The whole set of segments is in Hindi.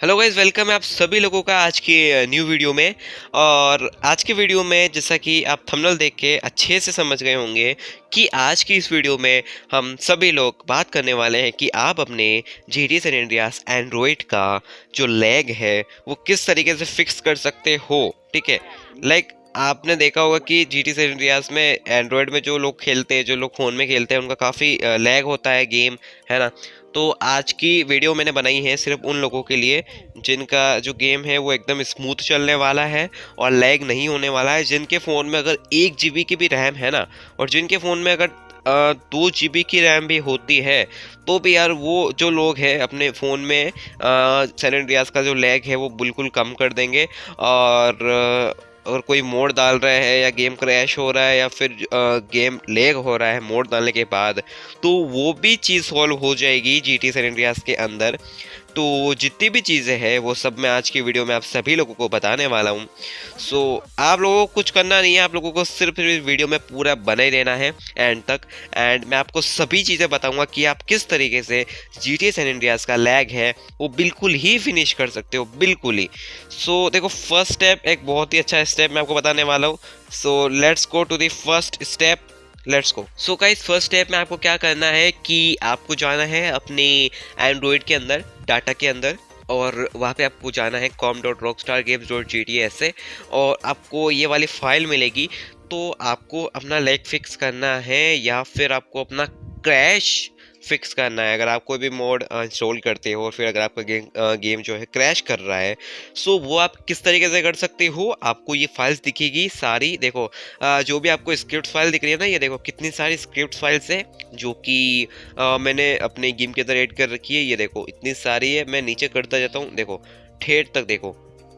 हेलो गाइज़ वेलकम है आप सभी लोगों का आज की न्यू वीडियो में। और आज के वीडियो में जैसा कि आप थंबनेल देख के अच्छे से समझ गए होंगे कि आज की इस वीडियो में हम सभी लोग बात करने वाले हैं कि आप अपने G D N Andreas Android का जो लैग है, वो किस तरीके से फिक्स कर सकते हो, ठीक है? लाइक आपने देखा होगा कि जी टी इंडियाज में एंड्रॉयड में जो लोग खेलते हैं, जो लोग फ़ोन में खेलते हैं, उनका काफ़ी लैग होता है गेम है ना? तो आज की वीडियो मैंने बनाई है सिर्फ़ उन लोगों के लिए, जिनका जो गेम है वो एकदम स्मूथ चलने वाला है और लैग नहीं होने वाला है, जिनके फ़ोन में अगर एक जीबी की भी रैम है ना, और जिनके फ़ोन में अगर दो जी बी की रैम भी होती है तो भी यार वो जो लोग हैं अपने फ़ोन में सैन इंडियाज का जो लैग है वो बिल्कुल कम कर देंगे और अगर कोई मोड डाल रहा है या गेम क्रैश हो रहा है या फिर गेम लेग हो रहा है मोड डालने के बाद तो वो भी चीज़ सॉल्व हो जाएगी जी टी के अंदर। तो जितनी भी चीज़ें हैं वो सब मैं आज की वीडियो में आप सभी लोगों को बताने वाला हूँ। सो so, आप लोगों को कुछ करना नहीं है आप लोगों को सिर्फ़ इस वीडियो में पूरा बने रहना है एंड तक। एंड मैं आपको सभी चीज़ें बताऊँगा कि आप किस तरीके से G T San Andreas का लैग है वो बिल्कुल ही फिनिश कर सकते हो बिल्कुल ही। सो so, देखो फ़र्स्ट स्टेप एक बहुत ही अच्छा स्टेप मैं आपको बताने वाला हूँ। So let's go to the first step let's go so guys first step में आपको क्या करना है कि आपको जाना है अपने एंड्रॉयड के अंदर डाटा के अंदर, और वहाँ पे आपको जाना है com dot rock star games dot G T S से, और आपको ये वाली फ़ाइल मिलेगी तो आपको अपना लेग फिक्स करना है, या फिर आपको अपना क्रैश फिक्स करना है। अगर आप कोई भी मोड इंस्टॉल करते हो और फिर अगर आपका गेम गेम जो है क्रैश कर रहा है, सो वो आप किस तरीके से कर सकते हो? आपको ये फाइल्स दिखेगी सारी। देखो जो भी आपको स्क्रिप्ट फ़ाइल दिख रही है ना, ये देखो कितनी सारी स्क्रिप्ट फाइल्स है, जो कि मैंने अपने गेम के अंदर एड कर रखी है। ये देखो, इतनी सारी है, मैं नीचे करता जाता हूँ। देखो, ठेठ तक देखो,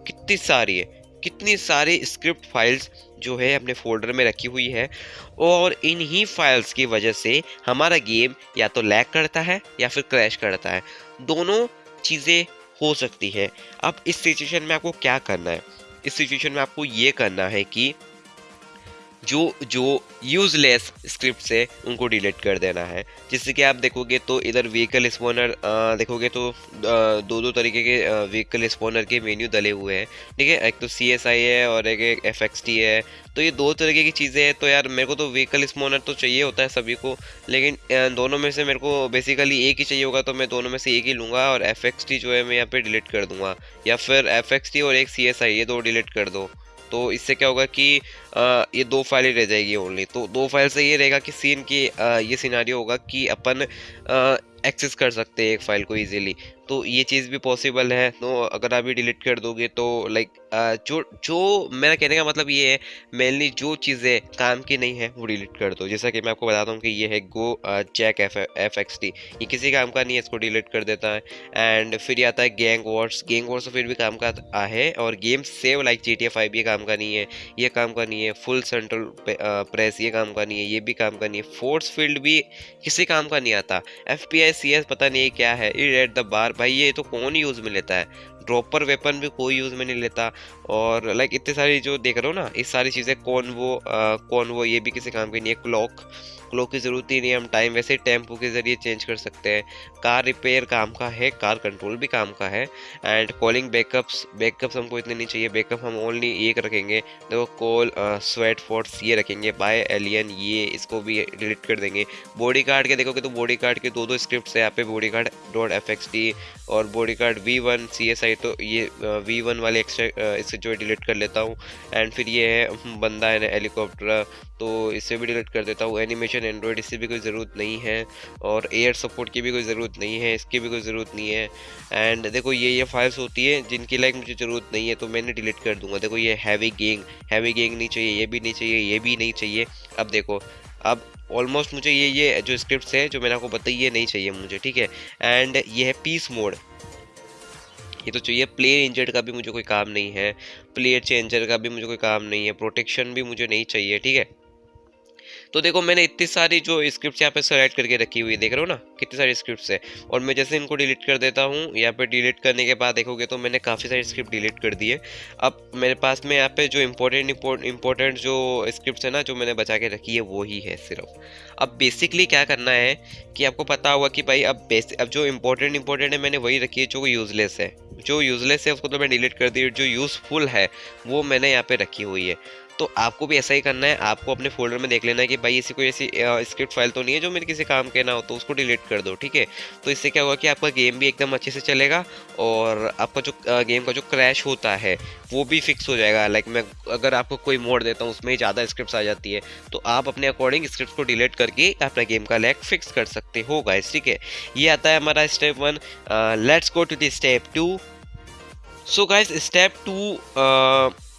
कितनी सारी है। कितनी सारी स्क्रिप्ट फाइल्स जो है अपने फोल्डर में रखी हुई है और इन्हीं फाइल्स की वजह से हमारा गेम या तो लैग करता है या फिर क्रैश करता है। दोनों चीज़ें हो सकती हैं। अब इस सिचुएशन में आपको क्या करना है? इस सिचुएशन में आपको ये करना है कि जो जो यूज़लेस स्क्रिप्ट से उनको डिलीट कर देना है। जिससे कि आप देखोगे तो इधर व्हीकल स्पोनर देखोगे तो दो दो तरीके के व्हीकल स्पोनर के मेन्यू डले हुए हैं। ठीक है? एक तो सी एस आई है और एक एफ़ एक्स टी है। तो ये दो तरीके की चीज़ें हैं। तो यार मेरे को तो व्हीकल स्पोनर तो चाहिए होता है सभी को, लेकिन दोनों में से मेरे को बेसिकली एक ही चाहिए होगा तो मैं दोनों में से एक ही लूँगा और एफ़ एक्स टी जो है मैं यहाँ पर डिलीट कर दूँगा। या फिर एफ़ एक्स टी और एक सी एस आई ये दो डिलीट कर दो। तो इससे क्या होगा कि ये दो फाइलें रह जाएगी ओनली तो दो फ़ाइल से ये रहेगा कि सीन की ये सिनारियो होगा कि अपन एक्सेस कर सकते हैं एक फ़ाइल को इजीली तो ये चीज़ भी पॉसिबल है। तो अगर आप ये डिलीट कर दोगे तो लाइक जो जो मेरा कहने का मतलब ये है मेनली जो चीज़ें काम की नहीं है, वो डिलीट कर दो। जैसा कि मैं आपको बताता हूँ कि ये है go check F X T ये किसी काम का नहीं है, इसको डिलीट कर देता है। एंड फिर ये आता है गैंग वॉर्स गैंग वॉर्स फिर भी काम का है और game save like G T F five ये काम का नहीं है, ये काम का नहीं है। फुल सेंट्रल प्रेस ये काम का नहीं है, ये भी काम का नहीं है। फोर्स फ़ील्ड भी किसी काम का नहीं आता। F P I C S पता नहीं क्या है? इट रेड द बार भाई, ये तो कौन यूज़ में लेता है? ड्रॉपर वेपन भी कोई यूज़ में नहीं लेता। और लाइक इतने सारी जो देख रहे हो ना ये सारी चीज़ें कौन वो आ, कौन वो ये भी किसी काम की नहीं है। क्लॉक क्लॉक की ज़रूरत ही नहीं है। हम टाइम वैसे टेंपो के ज़रिए चेंज कर सकते हैं। कार रिपेयर काम का है कार कंट्रोल भी काम का है। एंड कॉलिंग बैकअप्स बैकअप्स हमको इतने नहीं चाहिए। बैकअप हम ओनली एक रखेंगे। देखो कॉल स्वेट फोर्ट्स ये रखेंगे। बाय एलियन ये इसको भी डिलीट कर देंगे। बॉडी कार्ड के देखोगे तो बॉडी कार्ड के दो दो स्क्रिप्ट है। यहाँ पे बॉडी कार्ड डॉट एफ़ और body card V one C S I तो ये वी वन वाले एक्स्ट्रा इससे जो डिलीट कर लेता हूँ एंड फिर ये है बंदा है ना हेलीकॉप्टर तो इसे भी डिलीट कर देता हूँ। एनिमेशन एंड्रॉयड इससे भी कोई ज़रूरत नहीं है, और एयर सपोर्ट की भी कोई ज़रूरत नहीं है, इसकी भी कोई ज़रूरत नहीं है। एंड देखो, ये ये फाइल्स होती है, जिनकी लाइक मुझे ज़रूरत नहीं है तो मैंने डिलीट कर दूँगा। देखो, ये हैवी गेंग हैवी गेंग नहीं चाहिए, ये भी नहीं चाहिए, ये भी नहीं चाहिए। अब देखो, अब ऑलमोस्ट मुझे ये ये जो स्क्रिप्ट है, जो मैंने आपको बताई, ये नहीं चाहिए मुझे, ठीक है? एंड ये है पीस मोड ये तो चाहिए। प्लेयर इंजर्ड का भी मुझे कोई काम नहीं है। प्लेयर चेंजर का भी मुझे कोई काम नहीं है। प्रोटेक्शन भी मुझे नहीं चाहिए, ठीक है? तो देखो, मैंने इतनी सारी जो स्क्रिप्ट यहाँ पे सेलेक्ट करके रखी हुई है देख रहे हो ना? कितनी सारी स्क्रिप्ट है। और मैं जैसे इनको डिलीट कर देता हूँ, यहाँ पे डिलीट करने के बाद देखोगे तो मैंने काफ़ी सारी स्क्रिप्ट डिलीट कर दी है। अब मेरे पास में यहाँ पे जो इम्पोर्टेंट इम्पोर्टेंट जो स्क्रिप्ट है ना, जो मैंने बचा के रखी है, वो ही है सिर्फ़। अब बेसिकली क्या करना है कि आपको पता होगा कि भाई, अब बेसिक अब जो इंपॉर्टेंट इम्पोर्टेंट है, मैंने वही रखी है जो यूज़लेस है। जो यूजलेस है, उसको तो मैं डिलीट कर दी जो यूज़फुल है, वो मैंने यहाँ पे रखी हुई है। तो आपको भी ऐसा ही करना है। आपको अपने फोल्डर में देख लेना है कि भाई ऐसी कोई ऐसी स्क्रिप्ट फ़ाइल तो नहीं है जो मेरे किसी काम के ना हो तो उसको डिलीट कर दो, ठीक है? तो इससे क्या होगा कि आपका गेम भी एकदम अच्छे से चलेगा और आपका जो गेम का जो क्रैश होता है, वो भी फिक्स हो जाएगा। लाइक मैं, अगर आपको कोई मोड देता हूँ, उसमें ज़्यादा स्क्रिप्ट आ जाती है तो आप अपने अकॉर्डिंग स्क्रिप्ट को डिलीट करके अपना गेम का लैग फिक्स कर सकते हो, गाइस, ठीक है? ये आता है हमारा step one let's go to the step two. So guys, step two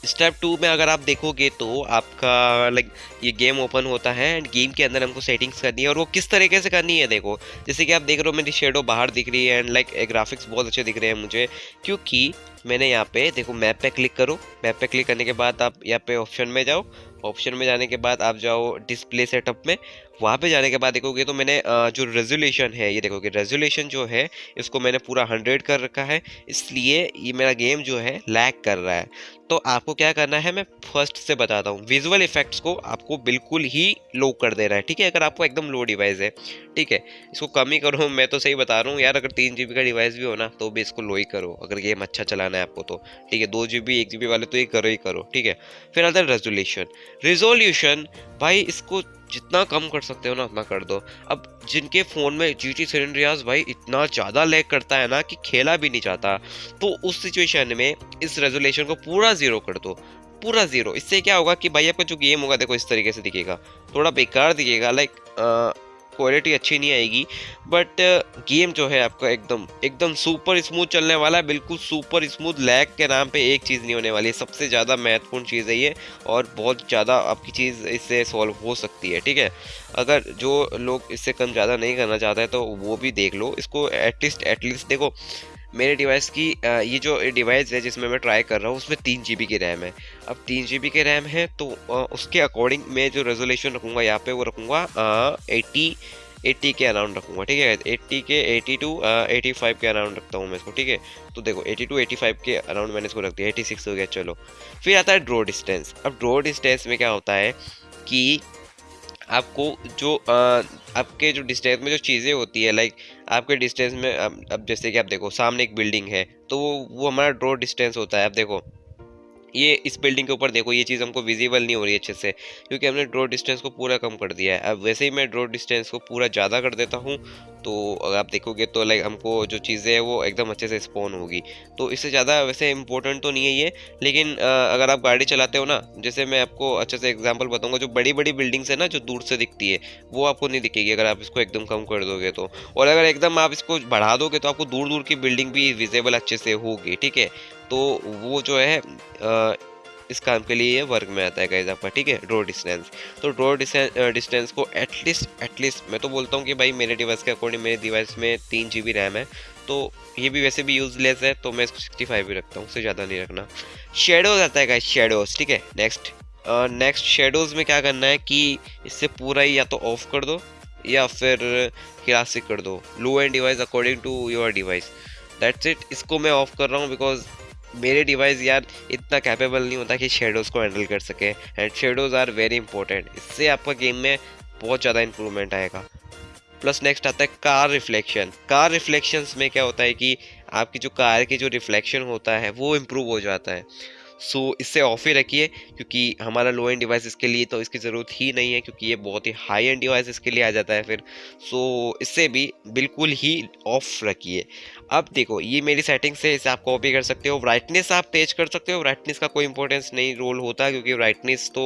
step two में अगर आप देखोगे तो आपका लाइक ये गेम ओपन होता है एंड गेम के अंदर हमको सेटिंग्स करनी है और वो किस तरीके से करनी है देखो, जैसे कि आप देख रहे हो मेरी शेडो बाहर दिख रही है एंड लाइक ग्राफिक्स बहुत अच्छे दिख रहे हैं मुझे, क्योंकि मैंने यहाँ पे, देखो मैप पे क्लिक करो मैप पे क्लिक करने के बाद आप यहाँ पे ऑप्शन में जाओ ऑप्शन में जाने के बाद आप जाओ डिस्प्ले सेटअप में, वहाँ पे जाने के बाद देखोगे तो मैंने जो रेजोल्यूशन है, ये देखोगे रेजोल्यूशन जो है, इसको मैंने पूरा हंड्रेड कर रखा है, इसलिए ये मेरा गेम जो है लैग कर रहा है। तो आपको क्या करना है, मैं फ़र्स्ट से बताता हूँ विजुअल इफेक्ट्स को आपको बिल्कुल ही लो कर दे रहा है, ठीक है? अगर आपको एकदम लो डिवाइस है, ठीक है? इसको कम ही करो, मैं तो सही बता रहा हूँ, यार अगर तीन जी का डिवाइस भी हो ना तो भी इसको लो ही करो, अगर गेम अच्छा चलाना है आपको तो ठीक है? दो जी बी एक जी वाले तो ये करो ही करो, ठीक है? फिर आता है रेजोल्यूशन रिजोल्यूशन भाई इसको जितना कम कर सकते हो ना, उतना कर दो। अब जिनके फ़ोन में जी टी रियाज भाई इतना ज़्यादा लैग करता है ना कि खेला भी नहीं जाता तो उस सिचुएशन में इस रेजोल्यूशन को पूरा ज़ीरो कर दो। पूरा ज़ीरो इससे क्या होगा कि भाई आपका जो गेम होगा, देखो इस तरीके से दिखेगा। थोड़ा बेकार दिखेगा लाइक क्वालिटी अच्छी नहीं आएगी। बट गेम uh, जो है आपका एकदम एकदम सुपर स्मूथ चलने वाला है। बिल्कुल सुपर स्मूथ लैग के नाम पे एक चीज़ नहीं होने वाली है। सबसे ज़्यादा महत्वपूर्ण चीज़ है ये और बहुत ज़्यादा आपकी चीज़ इससे सॉल्व हो सकती है ठीक है? अगर जो लोग इससे कम ज़्यादा नहीं करना चाहते हैं तो वो भी देख लो। इसको एटलीस्ट एटलीस्ट देखो मेरे डिवाइस की ये जो डिवाइस है जिसमें मैं ट्राई कर रहा हूँ उसमें तीन जी की रैम है। अब तीन जी की रैम है तो उसके अकॉर्डिंग मैं जो रेजोल्यूशन रखूँगा यहाँ पे वो रखूँगा एटी एट्टी के अराउंड रखूँगा ठीक है एट्टी के एटी टू एटी फाइव के अराउंड रखता हूँ मैं इसको ठीक है? तो देखो एटी टू एटी फाइव के अराउंड मैंने इसको रख दिया एटी सिक्स हो गया चलो। फिर आता है ड्रो डिस्टेंस अब ड्रो डिस्टेंस में क्या होता है कि आपको जो आ, आपके जो डिस्टेंस में जो चीज़ें होती है लाइक आपके डिस्टेंस में, अब जैसे कि आप देखो, सामने एक बिल्डिंग है तो वो हमारा ड्रो डिस्टेंस होता है। आप देखो ये इस बिल्डिंग के ऊपर देखो, ये चीज़ हमको विजिबल नहीं हो रही अच्छे से, क्योंकि हमने ड्रॉ डिस्टेंस को पूरा कम कर दिया है। अब वैसे ही मैं ड्रॉ डिस्टेंस को पूरा ज़्यादा कर देता हूँ तो अगर आप देखोगे तो लाइक हमको जो चीज़ें हैं वो एकदम अच्छे से स्पॉन होगी। तो इससे ज़्यादा वैसे इंपॉर्टेंट तो नहीं है ये, लेकिन अगर आप गाड़ी चलाते हो ना, जैसे मैं आपको अच्छे से एग्ज़ाम्पल बताऊँगा, जो बड़ी बड़ी बिल्डिंग्स है ना, जो दूर से दिखती है, वो आपको नहीं दिखेगी अगर आप इसको एकदम कम कर दोगे तो। और अगर एकदम आप इसको बढ़ा दोगे तो आपको दूर दूर की बिल्डिंग भी विजिबल अच्छे से होगी, ठीक है? तो वो जो है इस काम के लिए ये वर्क में आता है गाइज़ आपका, ठीक है? ड्रो डिस्टेंस तो ड्रो डिस्टेंस को एटलीस्ट एटलीस्ट मैं तो बोलता हूँ कि भाई मेरे डिवाइस के अकॉर्डिंग मेरे डिवाइस में तीन जीबी रैम है तो ये भी वैसे भी यूजलेस है तो मैं इसको सिक्सटी फाइव भी रखता हूँ, उससे ज़्यादा नहीं रखना। शेडोज आता है गाइज़ शेडोज ठीक है? नेक्स्ट नेक्स्ट शेडोज में क्या करना है कि इससे पूरा ही या तो ऑफ़ कर दो, या फिर क्लासिक कर दो। Low end device according to your device that's it इसको मैं ऑफ़ कर रहा हूँ बिकॉज़ मेरे डिवाइस यार इतना कैपेबल नहीं होता कि शेडोज़ को हैंडल कर सके। And shadows are very important इससे आपका गेम में बहुत ज़्यादा इंप्रूवमेंट आएगा। प्लस नेक्स्ट आता है कार रिफ्लेक्शन कार रिफ्लेक्शंस में क्या होता है कि आपकी जो कार की जो रिफ्लेक्शन होता है वो इम्प्रूव हो जाता है। सो so, इससे ऑफ़ ही रखिए क्योंकि हमारा लो एंड डिवाइस इसके लिए तो इसकी ज़रूरत ही नहीं है क्योंकि ये बहुत ही हाई एंड डिवाइस इसके लिए आ जाता है फिर। सो so, इससे भी बिल्कुल ही ऑफ़ रखिए। अब देखो, ये मेरी सेटिंग से इसे आप कॉपी कर सकते हो ब्राइटनेस आप तेज कर सकते हो ब्राइटनेस का कोई इंपॉर्टेंस नहीं रोल होता क्योंकि ब्राइटनेस तो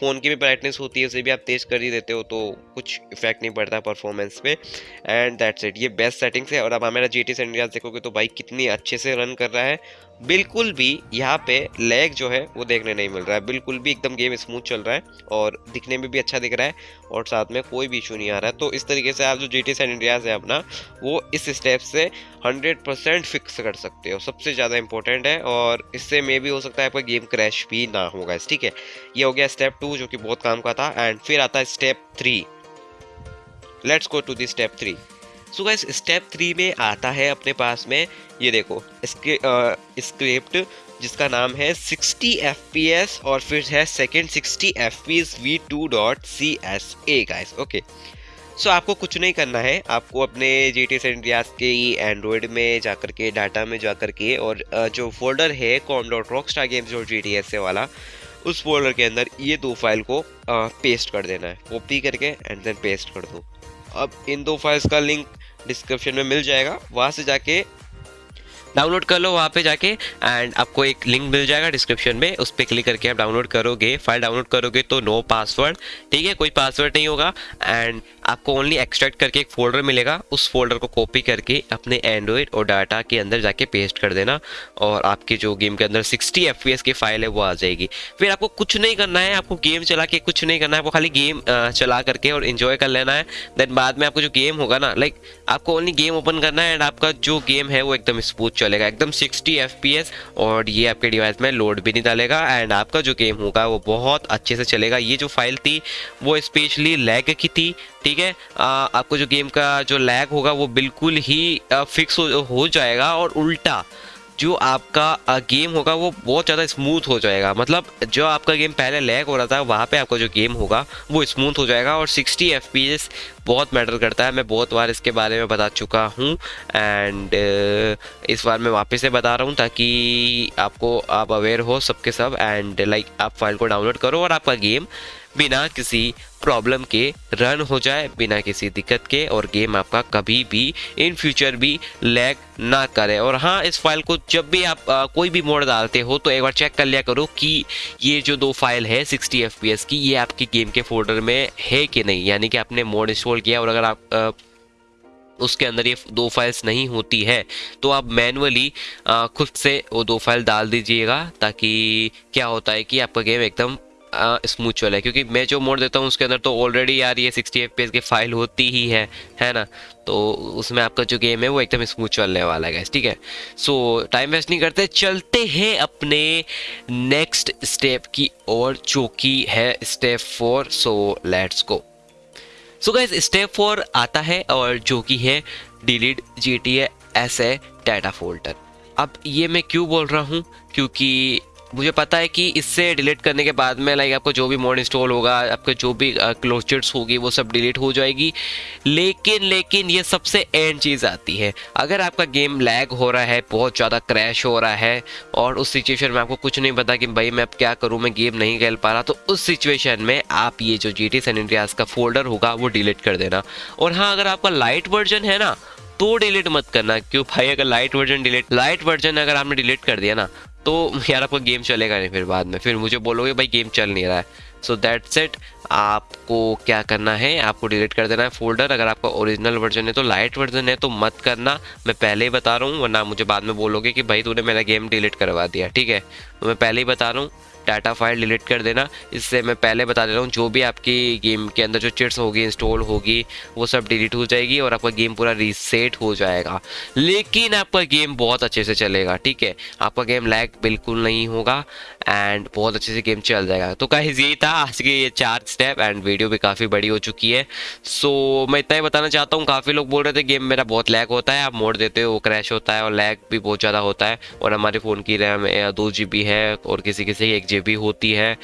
फ़ोन की भी ब्राइटनेस होती है, उसे भी आप तेज कर ही देते हो तो कुछ इफ़ेक्ट नहीं पड़ता परफॉर्मेंस पे। एंड दैट्स इट ये बेस्ट सेटिंग्स है और अब हमारा जी टी देखोगे तो बाइक कितनी अच्छे से रन कर रहा है। बिल्कुल भी यहाँ पे लैग जो है, वो देखने नहीं मिल रहा है। बिल्कुल भी एकदम गेम स्मूथ चल रहा है और दिखने में भी अच्छा दिख रहा है और साथ में कोई भी इशू नहीं आ रहा है। तो इस तरीके से आप जो जी टी इंडियाज है अपना, वो इस स्टेप से 100 परसेंट फिक्स कर सकते हो। सबसे ज़्यादा इंपॉर्टेंट है और इससे मे भी हो सकता है आपका गेम क्रैश भी ना होगा ठीक है? ये हो गया स्टेप टू जो कि बहुत काम का था एंड फिर आता है step three let's go to the step three so guys step three में आता है अपने पास में, ये देखो स्क्रिप्ट जिसका नाम है 60 एफ़ और फिर है second 60 F P S V two dot C S A guys okay so आपको कुछ नहीं करना है, आपको अपने जी टी एस के एंड्रॉयड में जाकर के डाटा में जाकर के और जो फोल्डर है com dot rock star games dot G T S A वाला, उस फोल्डर के अंदर ये दो फ़ाइल को पेस्ट कर देना है। कॉपी करके एंड देन पेस्ट कर दो। अब इन दो फाइल्स का लिंक डिस्क्रिप्शन में मिल जाएगा। वहाँ से जाके डाउनलोड कर लो वहाँ पे जाके एंड आपको एक लिंक मिल जाएगा डिस्क्रिप्शन में। उस पर क्लिक करके आप डाउनलोड करोगे फ़ाइल डाउनलोड करोगे तो नो पासवर्ड ठीक है? कोई पासवर्ड नहीं होगा एंड आपको ओनली एक्सट्रैक्ट करके एक फोल्डर मिलेगा। उस फोल्डर को कॉपी करके अपने एंड्रॉयड और डाटा के अंदर जाके पेस्ट कर देना और आपके जो गेम के अंदर 60 एफ़ की फ़ाइल है, वो आ जाएगी। फिर आपको कुछ नहीं करना है, आपको गेम चला के कुछ नहीं करना है, आपको खाली गेम चला करके और इन्जॉय कर लेना है। देन बाद में आपको जो गेम होगा ना लाइक आपको ओनली गेम ओपन करना है एंड आपका जो गेम है, वो एकदम स्मूथ चलेगा। एकदम 60 एफ़ और ये आपके डिवाइस में लोड भी नहीं डालेगा एंड आपका जो गेम होगा, वो बहुत अच्छे से चलेगा। ये जो फ़ाइल थी, वो स्पेशली लैग की थी ठीक है? आपको जो गेम का जो लैग होगा वो बिल्कुल ही फिक्स हो, जाएगा और उल्टा जो आपका गेम होगा वो बहुत ज़्यादा स्मूथ हो जाएगा। मतलब जो आपका गेम पहले लैग हो रहा था वहाँ पे आपका जो गेम होगा वो स्मूथ हो जाएगा और 60 एफपीएस बहुत मैटर करता है। मैं बहुत बार इसके बारे में बता चुका हूँ एंड इस बार मैं वापस से बता रहा हूँ ताकि आपको आप अवेयर हो सबके सब एंड लाइक आप फ़ाइल को डाउनलोड करो और आपका गेम बिना किसी प्रॉब्लम के रन हो जाए बिना किसी दिक्कत के और गेम आपका कभी भी इन फ्यूचर भी लैग ना करे। और हाँ इस फ़ाइल को जब भी आप आ, कोई भी मोड डालते हो तो एक बार चेक कर लिया करो कि ये जो दो फ़ाइल है 60 एफपीएस की ये आपकी गेम के फोल्डर में है कि नहीं? यानी कि आपने मोड इंस्टॉल किया और अगर आप आ, उसके अंदर ये दो फाइल्स नहीं होती है तो आप मैनुअली खुद से वो दो फ़ाइल डाल दीजिएगा ताकि क्या होता है कि आपका गेम एकदम स्मूथ चले क्योंकि मैं जो मोड देता हूँ, उसके अंदर तो ऑलरेडी यार ये सिक्सटी एफ़ की फ़ाइल होती ही है है ना? तो उसमें आपका जो गेम है, वो एकदम स्मूथ चलने वाला है ठीक है? सो टाइम वेस्ट नहीं करते, चलते हैं अपने नेक्स्ट स्टेप की और जो कि है step four so let's go so guys step four आता है, और जो कि है delete G T S A data folder अब ये मैं क्यों बोल रहा हूँ? क्योंकि मुझे पता है कि इससे डिलीट करने के बाद में लाइक आपको जो भी मोड इंस्टॉल होगा, आपके जो भी क्लोजर्स होगी, वो सब डिलीट हो जाएगी। लेकिन लेकिन ये सबसे एंड चीज़ आती है। अगर आपका गेम लैग हो रहा है, बहुत ज़्यादा क्रैश हो रहा है, और उस सिचुएशन में आपको कुछ नहीं पता कि भाई मैं अब क्या करूँ, मैं गेम नहीं खेल पा रहा तो उस सिचुएशन में आप ये जो जी टी का फोल्डर होगा, वो डिलीट कर देना। और हाँ अगर आपका लाइट वर्जन है ना तो डिलीट मत करना, क्यों भाई? अगर light version delete light version अगर आपने डिलीट कर दिया ना तो यार आपका गेम चलेगा नहीं फिर बाद में। फिर मुझे बोलोगे, भाई गेम चल नहीं रहा है। सो दैट्स सेट आपको क्या करना है, आपको डिलीट कर देना है फोल्डर अगर आपका ओरिजिनल वर्जन है तो लाइट वर्जन है तो मत करना। मैं पहले ही बता रहा हूँ, वरना मुझे बाद में बोलोगे कि भाई तूने मेरा गेम डिलीट करवा दिया, ठीक है? तो मैं पहले ही बता रहा हूँ डाटा फ़ाइल डिलीट कर देना। इससे मैं पहले बता दे रहा हूँ, जो भी आपकी गेम के अंदर जो चिट्स होगी इंस्टॉल होगी, वो सब डिलीट हो जाएगी और आपका गेम पूरा रीसेट हो जाएगा। लेकिन आपका गेम बहुत अच्छे से चलेगा, ठीक है? आपका गेम लैग बिल्कुल नहीं होगा एंड बहुत अच्छे से गेम चल जाएगा। तो कहीं यही था आज के ये चार स्टेप एंड वीडियो भी काफ़ी बड़ी हो चुकी है। सो so, मैं इतना ही बताना चाहता हूँ काफ़ी लोग बोल रहे थे गेम मेरा बहुत लैग होता है आप मोड़ देते हो वो क्रैश होता है और लैग भी बहुत ज़्यादा होता है और हमारे फ़ोन की रैम दो जीबी है और किसी किसी की एक जीबी होती है।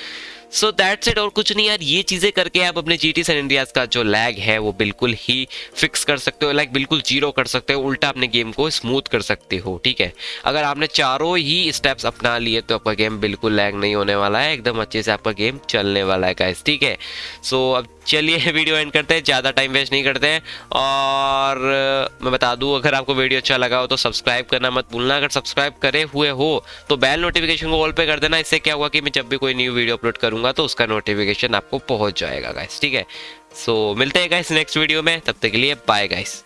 सो दैट्स इट और कुछ नहीं यार, ये चीज़ें करके आप अपने जी टी सन इंडियाज का जो लैग है, वो बिल्कुल ही फिक्स कर सकते हो लाइक बिल्कुल ज़ीरो कर सकते हो, उल्टा अपने गेम को स्मूथ कर सकते हो, ठीक है? अगर आपने चारों ही स्टेप्स अपना लिए तो आपका गेम बिल्कुल लैग नहीं होने वाला है, एकदम अच्छे से आपका गेम चलने वाला है गाइस ठीक है? सो अब चलिए वीडियो एंड करते हैं, ज़्यादा टाइम वेस्ट नहीं करते हैं। और मैं बता दूँ, अगर आपको वीडियो अच्छा लगा हो तो सब्सक्राइब करना मत भूलना। अगर सब्सक्राइब करे हुए हो तो बेल नोटिफिकेशन को ऑल पे कर देना। इससे क्या हुआ कि मैं जब भी कोई न्यू वीडियो अपलोड करूँगा तो उसका नोटिफिकेशन आपको पहुँच जाएगा गाइस ठीक है? सो मिलते हैं गाइस नेक्स्ट वीडियो में। तब तक के लिए बाय गाइस